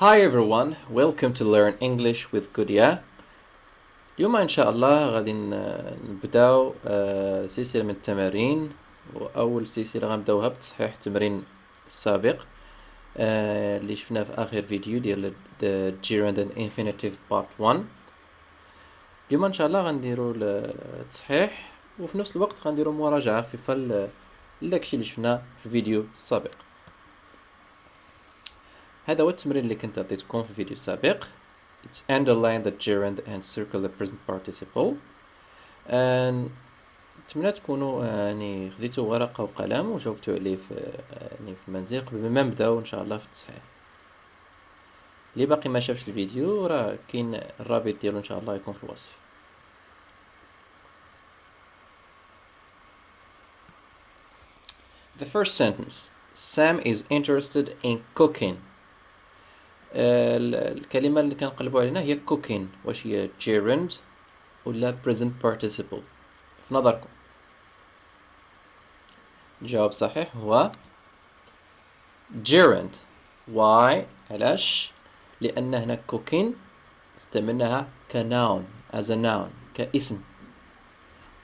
Hi everyone, welcome to Learn English with Gudia. اليوم إن شاء الله غادي نبداو آه، سلسلة من التمارين. وأول سلسلة غنبداوها بتصحيح التمرين السابق آه، اللي شفناه في آخر فيديو ديال the gerund and infinitive part 1 اليوم إن شاء الله غنديرو التصحيح وفي نفس الوقت غنديرو مراجعة خفيفة ل- لداكشي اللي شفناه في الفيديو السابق هذا هو التمرين اللي كنت عطيتكم في الفيديو السابق It's underline the gerund and circle the present participle and نتمنى تكونوا آه، يعني خديتوا ورقة وقلم وجاوبتوا عليه في آه، يعني في المنزل قبل ما نبداو ان شاء الله في التصحيح اللي باقي ما شافش الفيديو راه كاين الرابط ديالو ان شاء الله يكون في الوصف The first sentence Sam is interested in cooking آه، ال- الكلمة اللي كنقلبوا عليها هي cooking. واش هي gerund ولا present participle في نظركم. الجواب صحيح هو gerund. Why علاش؟ لأن هنا cooking استعملناها كnoun as a noun كاسم.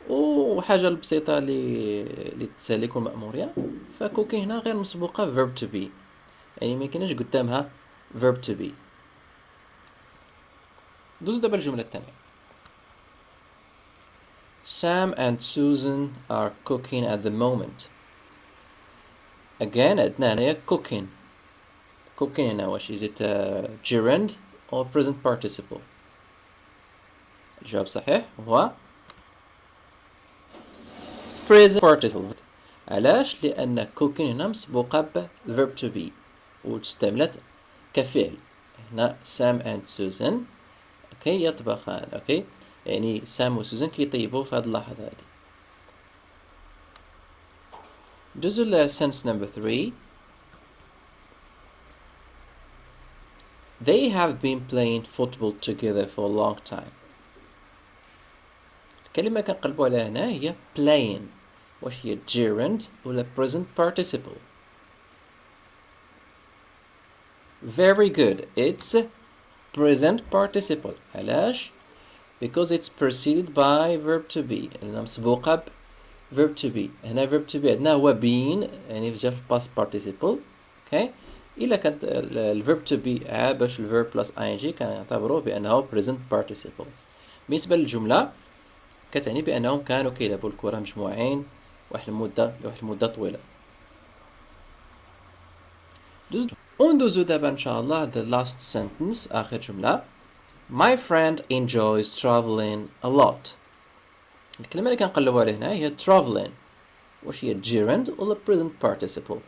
وحاجة البسيطة اللي اللي تساليكم المأمورية فكوكي هنا غير مسبوقة verb to be. يعني ما قدامها verb to be دوز دابا الجملة الثانية Sam and Susan are cooking at the moment again عندنا هنايا cooking cooking هنا واش is it a gerund or present participle الجواب صحيح هو present participle علاش لأن cooking هنا مسبوقة ب verb to be واستعملت كفعل هنا سام اند سوزان اوكي يطبخان اوكي يعني سام وسوزان كيطيبوا في هذه اللحظة هذه دوزو لسنس نمبر 3 They have been playing football together for a long time. الكلمة كنقلبوا عليها هنا هي playing واش هي gerund ولا present participle Very good. It's present participle. علاش؟ Because it's preceded by verb to be. لأنها مسبوقة ب verb to be. هنا verb to be عندنا هو been يعني جا في past participle. Okay. إلا كانت ال- ال verb to be باش ال verb plus ing كنعتبروه بأنه present participle. بالنسبة للجملة كتعني بأنهم كانوا كيلعبوا الكرة مجموعين واحد المدة لواحد المدة طويلة. دوز وندوزو دابا ان شاء الله the last sentence اخر جملة My friend enjoys traveling a lot الكلمة اللي كنقلبو عليها هنا هي traveling واش هي gerund ولا present participle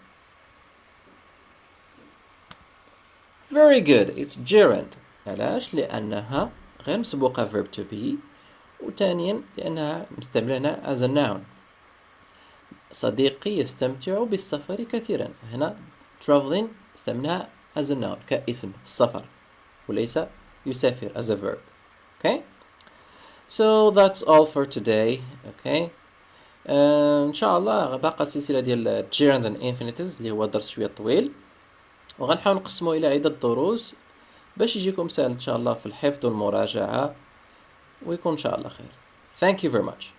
Very good it's gerund علاش لأنها غير مسبوقة verb to be وثانيا لأنها مستعملة هنا as a noun صديقي يستمتع بالسفر كثيرا هنا traveling استعملها as a noun كاسم السفر وليس يسافر as a verb. Okay so that's all for today. Okay آه، إن شاء الله باقا السلسلة ديال gerund and infinitives اللي هو درس شوية طويل. وغنحاول نقسمو إلى عدة دروس باش يجيكم سهل إن شاء الله في الحفظ والمراجعة ويكون إن شاء الله خير. Thank you very much.